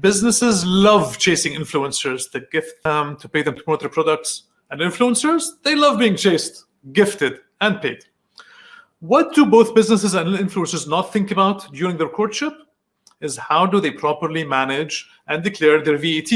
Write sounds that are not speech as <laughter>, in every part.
businesses love chasing influencers to gift them, to pay them to promote their products. And influencers, they love being chased, gifted, and paid. What do both businesses and influencers not think about during their courtship is how do they properly manage and declare their VAT.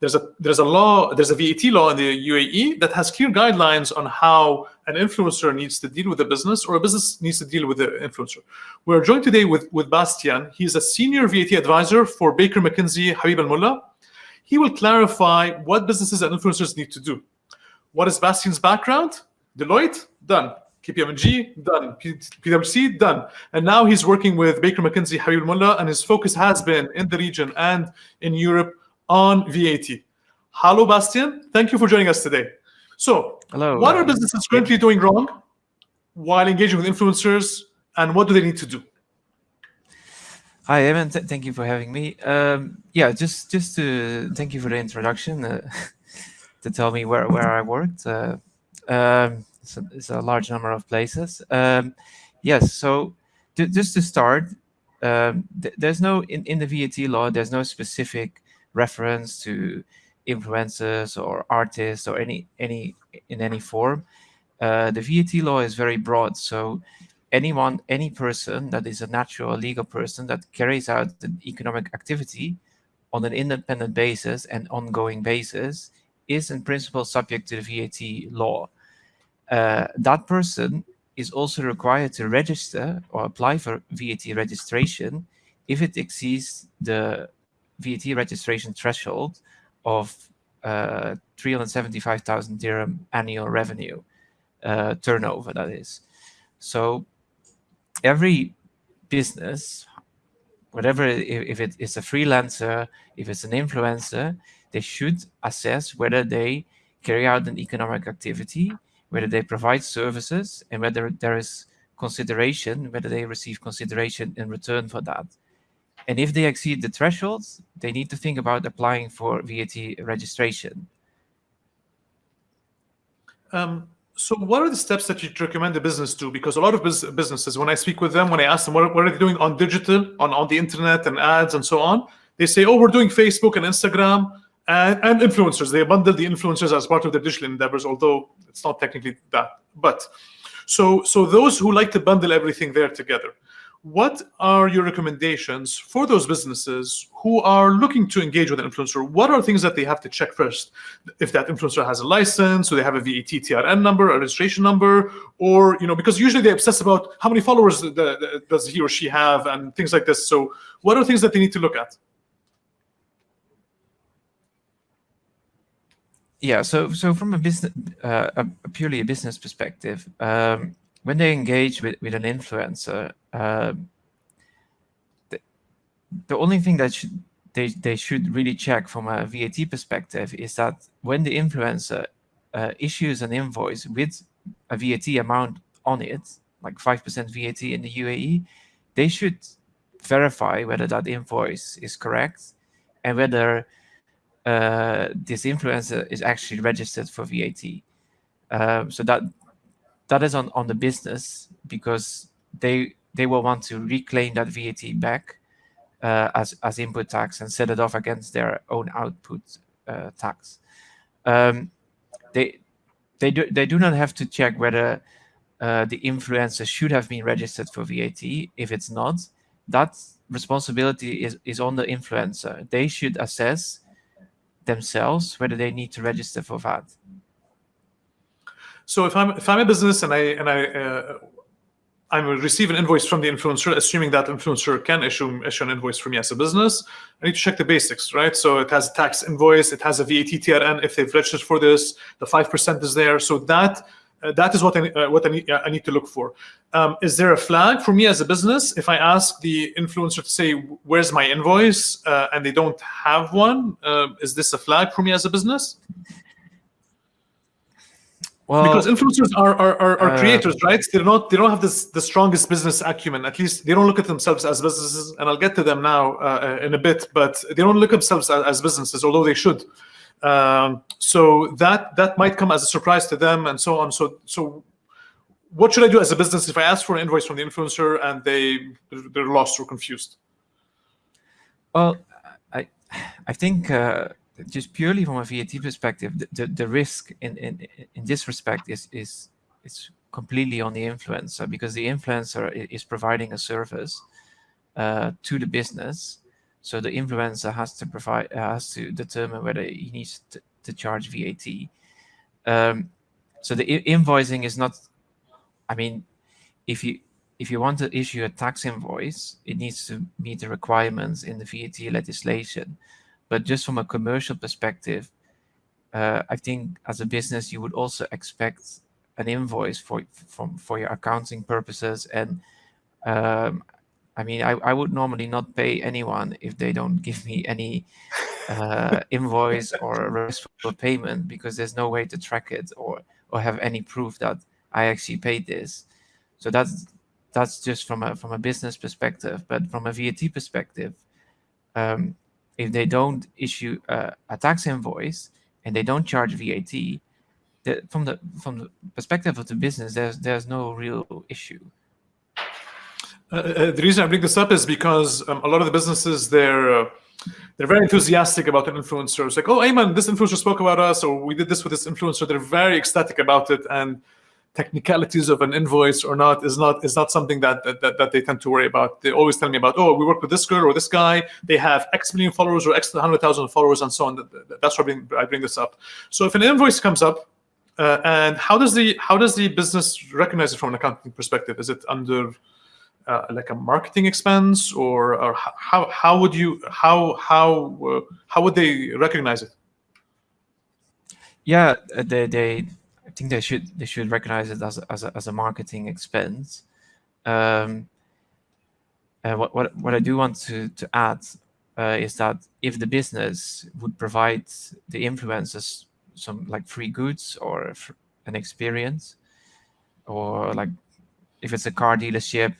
There's a there's a law there's a VAT law in the UAE that has clear guidelines on how an influencer needs to deal with a business or a business needs to deal with the influencer. We're joined today with with Bastian. He's a senior VAT advisor for Baker McKenzie Habib Al Mulla. He will clarify what businesses and influencers need to do. What is Bastian's background? Deloitte, done. KPMG, done. PwC, done. And now he's working with Baker McKenzie Habib Al Mulla, and his focus has been in the region and in Europe on VAT. Hello, Bastian. Thank you for joining us today. So, Hello. what are businesses currently doing wrong while engaging with influencers, and what do they need to do? Hi, Ayman. Th thank you for having me. Um, yeah, just just to thank you for the introduction uh, <laughs> to tell me where where I worked. Uh, um, it's, a, it's, a, large number of places. Um, yes, so just to start, um, th there's no in in the VAT law. There's no specific reference to influencers or artists or any any in any form. Uh, the VAT law is very broad, so anyone, any person that is a natural legal person that carries out an economic activity on an independent basis and ongoing basis is in principle subject to the VAT law. Uh, that person is also required to register or apply for VAT registration if it exceeds the VAT registration threshold of uh, 375,000 dirham annual revenue uh, turnover, that is. So every business, whatever, if it is a freelancer, if it's an influencer, they should assess whether they carry out an economic activity, whether they provide services, and whether there is consideration, whether they receive consideration in return for that. And if they exceed the thresholds, they need to think about applying for VAT registration. Um, so what are the steps that you'd recommend the business do? Because a lot of businesses, when I speak with them, when I ask them what, what are they doing on digital, on, on the internet and ads and so on, they say, oh, we're doing Facebook and Instagram and, and influencers. They bundle the influencers as part of their digital endeavors, although it's not technically that. But so, so those who like to bundle everything there together, what are your recommendations for those businesses who are looking to engage with an influencer? What are things that they have to check first? If that influencer has a license, or they have a VAT TRN number, a registration number, or, you know, because usually they obsess about how many followers the, the, does he or she have and things like this. So what are things that they need to look at? Yeah, so so from a business, uh, a purely a business perspective, um, when they engage with, with an influencer, uh, the, the only thing that should, they, they should really check from a VAT perspective is that when the influencer uh, issues an invoice with a VAT amount on it, like 5% VAT in the UAE, they should verify whether that invoice is correct and whether uh, this influencer is actually registered for VAT. Um, so that that is on, on the business because they they will want to reclaim that VAT back uh, as, as input tax and set it off against their own output uh, tax. Um, they they do they do not have to check whether uh, the influencer should have been registered for VAT. If it's not, that responsibility is, is on the influencer. They should assess themselves whether they need to register for VAT. So if I'm if I'm a business and I and I uh, I receive an invoice from the influencer, assuming that influencer can issue issue an invoice for me as a business, I need to check the basics, right? So it has a tax invoice, it has a VAT TRN if they've registered for this, the five percent is there. So that uh, that is what I uh, what I need, I need to look for. Um, is there a flag for me as a business if I ask the influencer to say where's my invoice uh, and they don't have one? Uh, is this a flag for me as a business? Well, because influencers are are, are, are uh, creators, right? They're not they don't have this the strongest business acumen. At least they don't look at themselves as businesses. And I'll get to them now uh, in a bit, but they don't look at themselves as, as businesses, although they should. Um, so that that might come as a surprise to them, and so on. So so, what should I do as a business if I ask for an invoice from the influencer and they they're lost or confused? Well, I I think uh, just purely from a VAT perspective, the, the, the, risk in, in, in this respect is, is, is completely on the influencer because the influencer is providing a service uh, to the business. So the influencer has to provide, has to determine whether he needs to, to charge VAT. Um, so the invoicing is not, I mean, if you if you want to issue a tax invoice, it needs to meet the requirements in the VAT legislation. But just from a commercial perspective, uh, I think as a business, you would also expect an invoice for from for your accounting purposes. And um, I mean, I, I would normally not pay anyone if they don't <laughs> give me any uh, invoice or a for payment because there's no way to track it or or have any proof that I actually paid this. So that's that's just from a from a business perspective. But from a VAT perspective, um, if they don't issue a, a, tax invoice and they don't charge VAT, the, from the from the perspective of the business, there's there's no real issue. Uh, uh, the reason I bring this up is because um, a lot of the businesses they're uh, they're very enthusiastic about an influencer. It's like, oh, Ayman, this influencer spoke about us, or we did this with this influencer. They're very ecstatic about it, and technicalities of an invoice or not is not is not something that, that that they tend to worry about. They always tell me about, oh, we work with this girl or this guy. They have X million followers or X hundred thousand followers and so on. That's why I bring, I bring this up. So if an invoice comes up, uh, and how does the how does the business recognize it from an accounting perspective? Is it under uh, like a marketing expense, or, or how how would you how how uh, how would they recognize it? Yeah, they they think they should they should recognize it as a, as a, as a marketing expense. Um, uh, what what what I do want to to add uh, is that if the business would provide the influencers some like free goods or an experience, or like if it's a car dealership,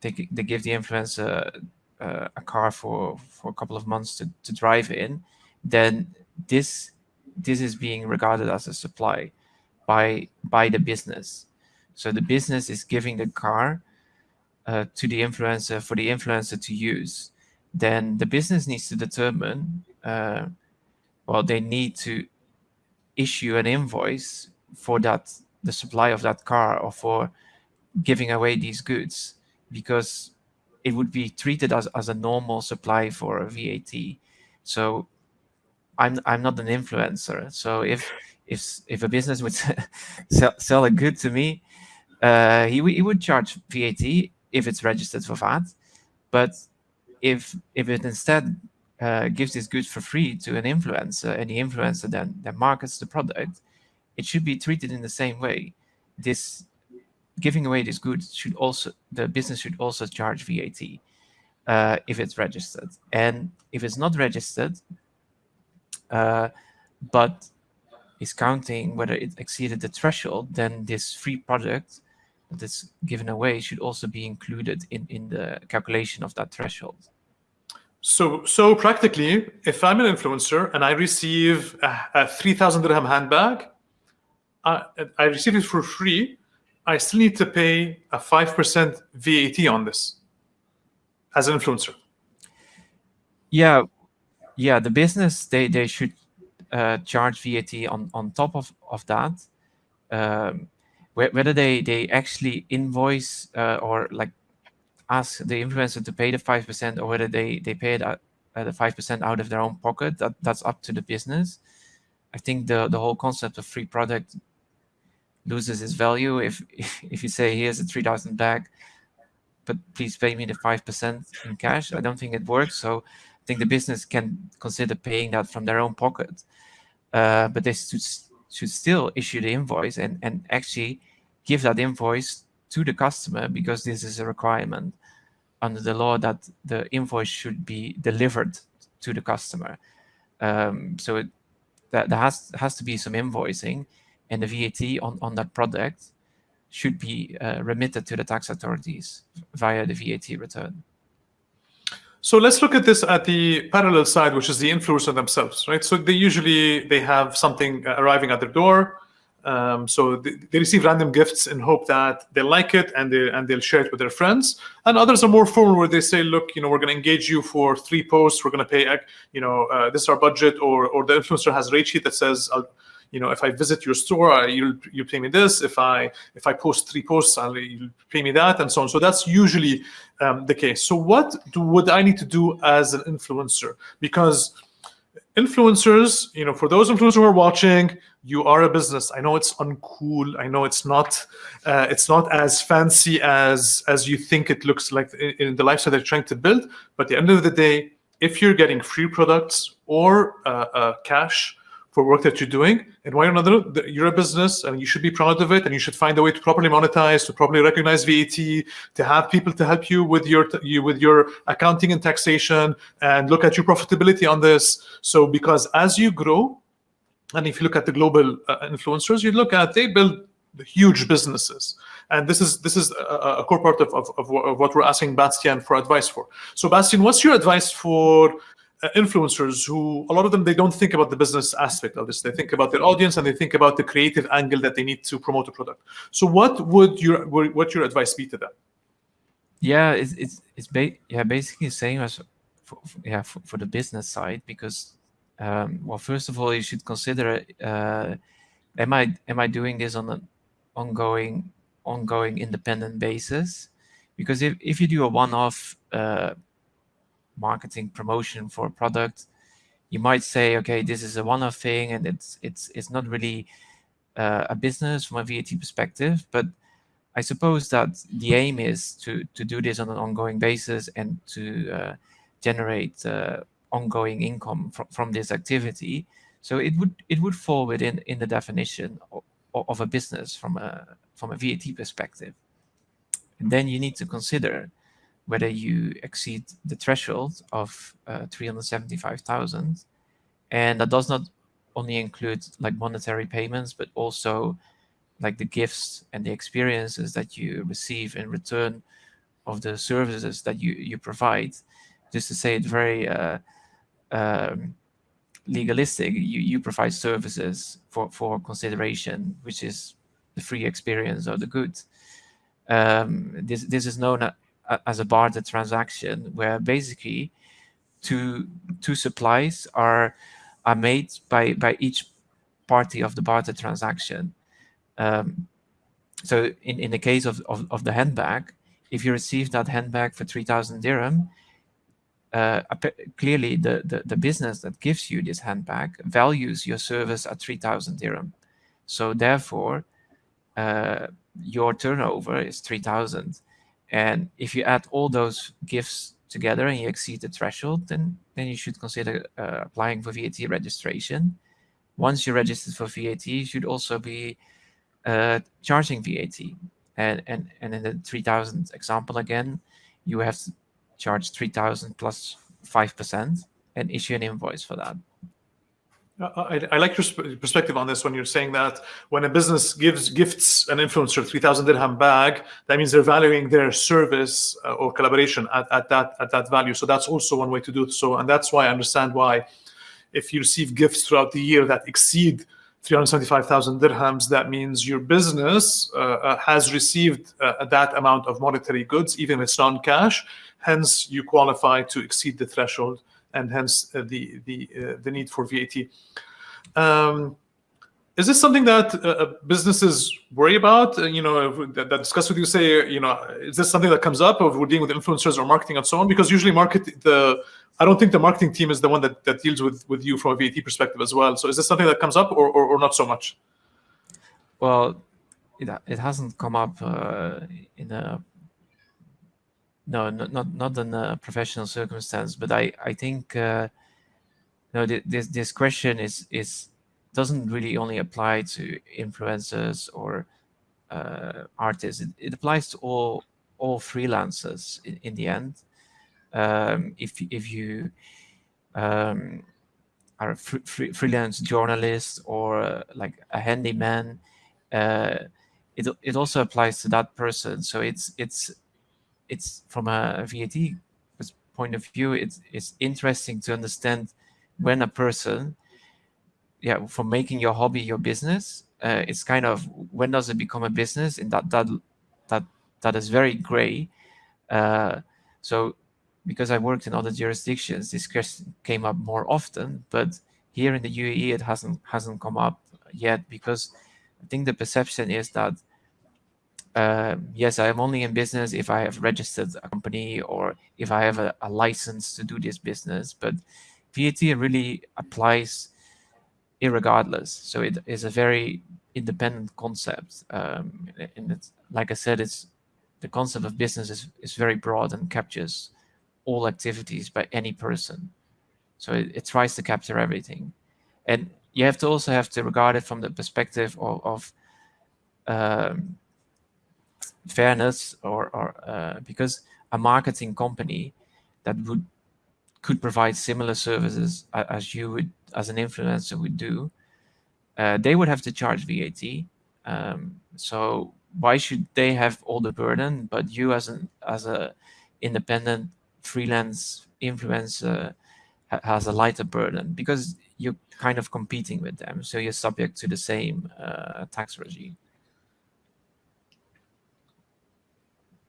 they they give the influencer uh, a car for for a couple of months to to drive in, then this this is being regarded as a supply by by the business. So the business is giving the car uh, to the influencer for the influencer to use. Then the business needs to determine, uh, well, they need to issue an invoice for that the supply of that car or for giving away these goods because it would be treated as, as a normal supply for a VAT. So I'm I'm not an influencer. So if if if a business would <laughs> sell, sell a good to me, uh, he he would charge VAT if it's registered for VAT. But if if it instead uh, gives this good for free to an influencer, and the influencer then then markets the product, it should be treated in the same way. This giving away this good should also the business should also charge VAT uh, if it's registered, and if it's not registered, uh, but is counting whether it exceeded the threshold, then this free product that is given away should also be included in, in the calculation of that threshold. So, so practically, if I'm an influencer and I receive a, a 3,000 dirham handbag, I, I receive it for free, I still need to pay a 5% VAT on this as an influencer. Yeah, yeah, the business, they, they should uh, charge VAT on, on top of, of that, um, whether they, they actually invoice uh, or like ask the influencer to pay the 5% or whether they, they pay it at, uh, the 5% out of their own pocket, that, that's up to the business. I think the, the whole concept of free product loses its value if <laughs> if you say here's a 3000 bag but please pay me the 5% in cash i don't think it works so think the business can consider paying that from their own pocket uh, but they should, should still issue the invoice and, and actually give that invoice to the customer because this is a requirement under the law that the invoice should be delivered to the customer. Um, so it, that there has has to be some invoicing, and the VAT on on that product should be uh, remitted to the tax authorities via the VAT return. So let's look at this at the parallel side, which is the influencer themselves, right? So they usually they have something arriving at their door. Um, so they, they, receive random gifts in hope that they like it and they and they'll share it with their friends. And others are more formal, where they say, "Look, you know, we're going to engage you for three posts. We're going to pay, you know, uh, this is our budget." Or or the influencer has a rate sheet that says, I'll, you know, if I visit your store, you'll you pay me this. If I if I post three posts, I'll you pay me that, and so on. So that's usually um, the case. So what do, would I need to do as an influencer? Because influencers, you know, for those influencers who are watching, you are a business. I know it's uncool. I know it's not, uh, it's not as fancy as as you think it looks like in, in the lifestyle they're trying to build. But at the end of the day, if you're getting free products or uh, uh, cash for work that you're doing, and why another, you're a business and you should be proud of it, and you should find a way to properly monetize, to properly recognize VAT, to have people to help you with your you with your accounting and taxation, and look at your profitability on this. So because as you grow, and if you look at the global uh, influencers, you look at they build huge businesses. And this is this is a, a core part of, of, of, what we're asking Bastian for advice for. So Bastian, what's your advice for influencers who a lot of them they don't think about the business aspect of this. They think about their audience and they think about the creative angle that they need to promote a product. So what would your what your advice be to them? Yeah it's it's, it's ba yeah basically the same as for, yeah for, for, the business side because um, well first of all you should consider uh, am i am i doing this on an ongoing ongoing independent basis? Because if, if you do a one-off uh, marketing promotion for a product, you might say, okay, this is a one-off thing, and it's it's it's not really uh, a business from a VAT perspective. But I suppose that the aim is to to do this on an ongoing basis and to uh, generate uh, ongoing income from from this activity. So it would it would fall within in the definition of, of a business from a from a VAT perspective. And then you need to consider whether you exceed the threshold of uh, 375,000. And that does not only include like monetary payments, but also like the gifts and the experiences that you receive in return of the services that you, you provide. Just to say it very uh, um, legalistic, you, you provide services for, for consideration, which is the free experience or the good. Um, this, this is known as a barter transaction where basically two two supplies are are made by by each party of the barter transaction. Um, so in, in the case of, of, of, the handbag, if you receive that handbag for 3,000 dirham, uh, clearly the, the, the business that gives you this handbag values your service at 3,000 dirham. So therefore, uh, your turnover is 3,000. And if you add all those gifts together and you exceed the threshold, then, then you should consider uh, applying for VAT registration. Once you're registered for VAT, you should also be uh, charging VAT. And, and, and in the 3000 example again, you have to charge 3000 plus 5% and issue an invoice for that. I, I, like your perspective on this when you're saying that when a business gives gifts an influencer 3000 dirham bag that means they're valuing their service uh, or collaboration at, at that at that value. So that's also one way to do it. So and that's why i understand why if you receive gifts throughout the year that exceed 375,000 dirhams that means your business uh, uh, has received uh, that amount of monetary goods even if it's non-cash. Hence you qualify to exceed the threshold and hence uh, the the uh, the need for VAT. Um, is this something that uh, businesses worry about? you know, that, that, discuss with you. Say, you know, is this something that comes up, of we're dealing with influencers or marketing and so on? Because usually, market the I don't think the marketing team is the one that, that deals with with you from a VAT perspective as well. So, is this something that comes up, or or, or not so much? Well, it it hasn't come up uh, in a no, not not not in a professional circumstance, but I I think uh, no this this question is is doesn't really only apply to influencers or uh, artists. It, it applies to all all freelancers in, in the end. Um, if if you um, are a fr fr freelance journalist or uh, like a handyman, uh, it it also applies to that person. So it's it's it's from a VAT point of view, it's, it's interesting to understand when a person, yeah, from making your hobby your business, uh, it's kind of when does it become a business? And that that that that is very gray. Uh, so because I worked in other jurisdictions, this question came up more often, but here in the UAE it hasn't hasn't come up yet because I think the perception is that uh, yes, I am only in business if I have registered a company or if I have a, a license to do this business. But VAT really applies irregardless. So it is a very independent concept. Um, and it's, like I said, it's the concept of business is, is very broad and captures all activities by any person. So it, it tries to capture everything. And you have to also have to regard it from the perspective of, of um, fairness or, or uh, because a marketing company that would could provide similar services as you would as an influencer would do uh, they would have to charge VAT um, so why should they have all the burden? But you as an as a independent freelance influencer ha has a lighter burden because you're kind of competing with them. So you're subject to the same uh, tax regime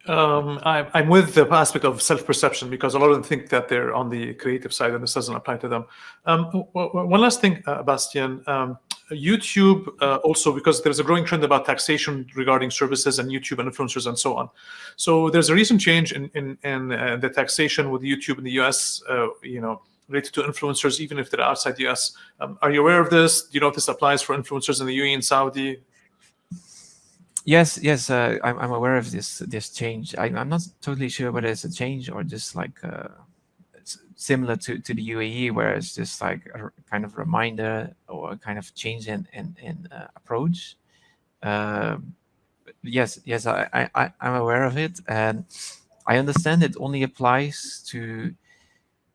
Um, I, I'm with the aspect of self-perception because a lot of them think that they're on the creative side and this doesn't apply to them. Um, one last thing, uh, Bastian, um, YouTube uh, also because there's a growing trend about taxation regarding services and YouTube and influencers and so on. So there's a recent change in in, in uh, the taxation with YouTube in the US. Uh, you know, related to influencers, even if they're outside the US. Um, are you aware of this? Do you know if this applies for influencers in the UAE and Saudi? Yes, yes, uh, I'm, I'm aware of this this change. I, am not totally sure whether it's a change or just like uh, similar to, to the UAE, where it's just like a kind of reminder or a kind of change in in, in uh, approach. Um, yes, yes, I, I I'm aware of it, and I understand it only applies to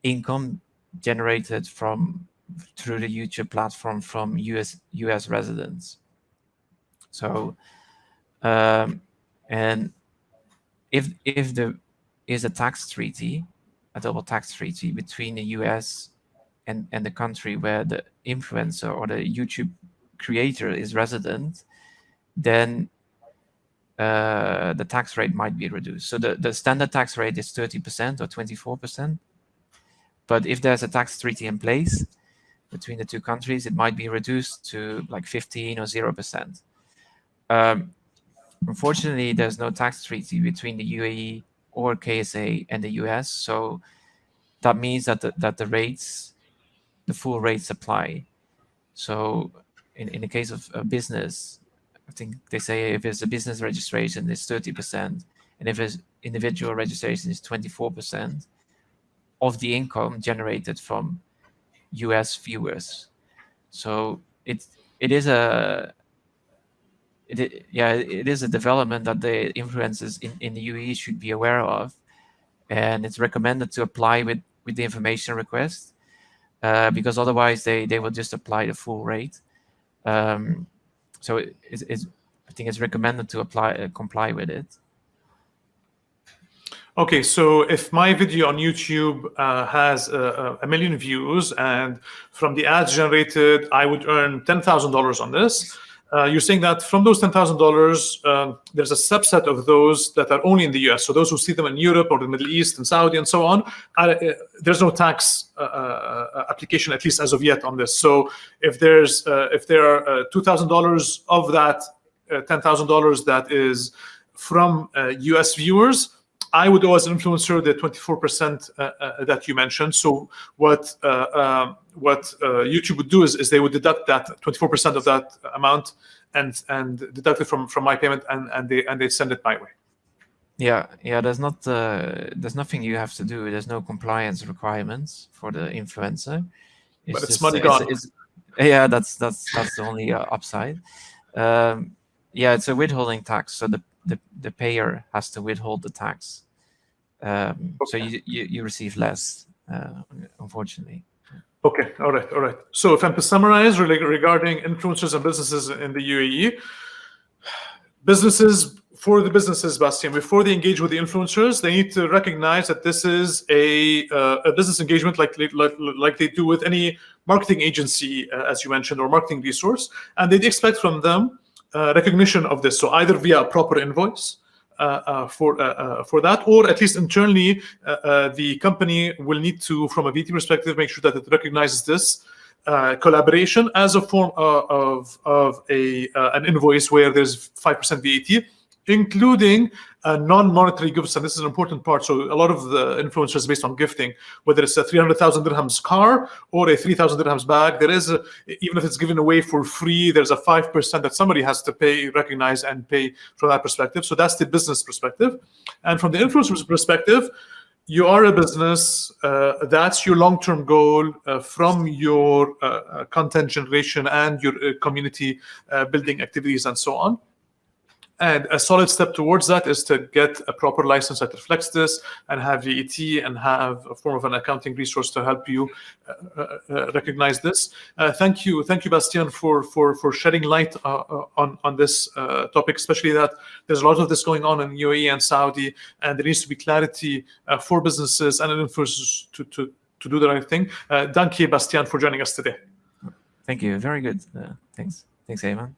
income generated from through the YouTube platform from US US residents. So um, and if if there is a tax treaty, a double tax treaty between the US and, and the country where the influencer or the YouTube creator is resident, then uh, the tax rate might be reduced. So the, the standard tax rate is 30% or 24%. But if there's a tax treaty in place between the two countries, it might be reduced to like 15 or 0%. Um, Unfortunately, there's no tax treaty between the UAE or KSA and the US, so that means that the, that the rates, the full rates apply. So in, in the case of a business, I think they say if it's a business registration, it's 30%, and if it's individual registration, it's 24% of the income generated from US viewers. So it it is a it, yeah, it is a development that the influencers in, in the UAE should be aware of. And it's recommended to apply with, with the information request uh, because otherwise they, they will just apply the full rate. Um, so it, it's, it's, I think it's recommended to apply uh, comply with it. Okay, so if my video on YouTube uh, has a, a, million views and from the ads generated, I would earn $10,000 on this, uh, you're saying that from those $10,000, uh, there's a subset of those that are only in the US. So those who see them in Europe or the Middle East and Saudi and so on, uh, there's no tax uh, uh, application, at least as of yet, on this. So if there's uh, if there are $2,000 of that $10,000 that is from US viewers, I would owe as an influencer the 24% uh, uh, that you mentioned. So what uh, um, what uh, YouTube would do is, is they would deduct that 24% of that amount and and deduct it from from my payment and and they and they send it my way. Yeah, yeah. There's not uh, there's nothing you have to do. There's no compliance requirements for the influencer. It's but it's just, money gone. It's, it's, yeah, that's that's that's the only uh, upside. Um, yeah, it's a withholding tax, so the, the the payer has to withhold the tax um, okay. So you, you, you, receive less, uh, unfortunately. Okay, all right, all right. So if I'm to summarize really, regarding influencers and businesses in the UAE, businesses for the businesses, Bastian, before they engage with the influencers, they need to recognize that this is a, uh, a business engagement like, like, like they do with any marketing agency, uh, as you mentioned, or marketing resource. And they'd expect from them uh, recognition of this. So either via a proper invoice, for uh, for that, or at least internally, the company will need to, from a VT perspective, make sure that it recognizes this uh, collaboration as a form of, of, of a, uh, an invoice where there's 5% VAT including uh, non-monetary gifts, and this is an important part. So a lot of the influencers based on gifting, whether it's a 300,000 dirhams car or a 3,000 dirhams bag, there is, a, even if it's given away for free, there's a 5% that somebody has to pay, recognize and pay from that perspective. So that's the business perspective. And from the influencer's perspective, you are a business, uh, that's your long-term goal uh, from your uh, uh content generation and your uh, community building activities and so on. And a solid step towards that is to get a proper license that reflects this and have VAT and have a form of an accounting resource to help you uh, uh, uh recognize this. Uh, thank you. Thank you, Bastian, for, for, for shedding light uh, uh, on, on this topic, especially that there's a lot of this going on in UAE and Saudi, and there needs to be clarity for businesses and influencers to, to, to do the right thing. thank you, Bastian, for joining us today. Thank you. Very good. thanks. Thanks, Ayman.